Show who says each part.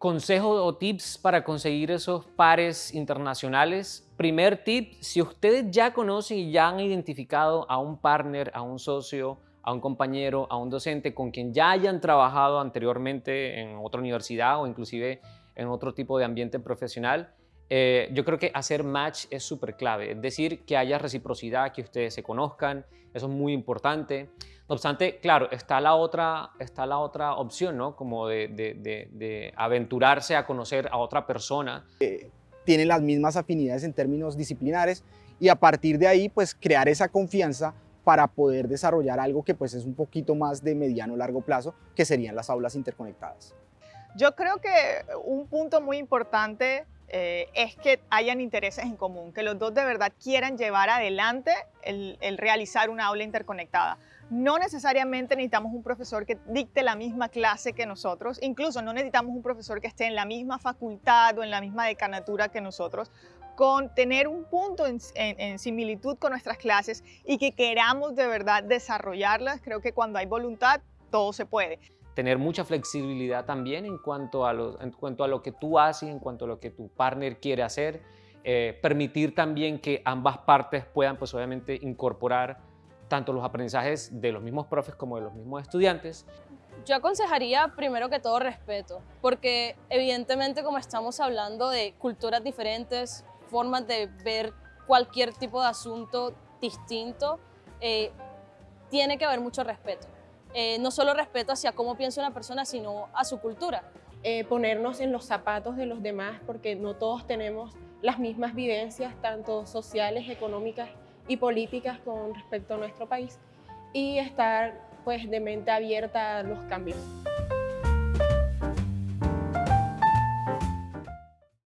Speaker 1: Consejos o tips para conseguir esos pares internacionales. Primer tip, si ustedes ya conocen y ya han identificado a un partner, a un socio, a un compañero, a un docente con quien ya hayan trabajado anteriormente en otra universidad o inclusive en otro tipo de ambiente profesional, eh, yo creo que hacer match es súper clave, es decir, que haya reciprocidad, que ustedes se conozcan, eso es muy importante. No obstante, claro, está la otra, está la otra opción, ¿no? Como de, de, aventurarse a conocer a otra persona.
Speaker 2: Eh, tienen las mismas afinidades en términos disciplinares y a partir de ahí, pues crear esa confianza para poder desarrollar algo que pues es un poquito más de mediano largo plazo, que serían las aulas interconectadas.
Speaker 3: Yo creo que un punto muy importante eh, es que hayan intereses en común, que los dos de verdad quieran llevar adelante el, realizar una aula interconectada. No necesariamente necesitamos un profesor que dicte la misma clase que nosotros, incluso no necesitamos un profesor que esté en la misma facultad o en la misma decanatura que nosotros, con tener un punto en, similitud con nuestras clases y que queramos de verdad desarrollarlas. Creo que cuando hay voluntad, todo se puede
Speaker 1: tener mucha flexibilidad también en cuanto a lo, en cuanto a lo que tú haces, en cuanto a lo que tu partner quiere hacer, eh, permitir también que ambas partes puedan pues obviamente incorporar tanto los aprendizajes de los mismos profes como de los mismos estudiantes.
Speaker 4: Yo aconsejaría primero que todo respeto, porque evidentemente como estamos hablando de culturas diferentes, formas de ver cualquier tipo de asunto distinto, eh, tiene que haber mucho respeto. Eh, no solo respeto hacia cómo piensa una persona, sino a su cultura.
Speaker 5: Eh, ponernos en los zapatos de los demás, porque no todos tenemos las mismas vivencias, tanto sociales, económicas y políticas con respecto a nuestro país, y estar pues de mente abierta a los cambios.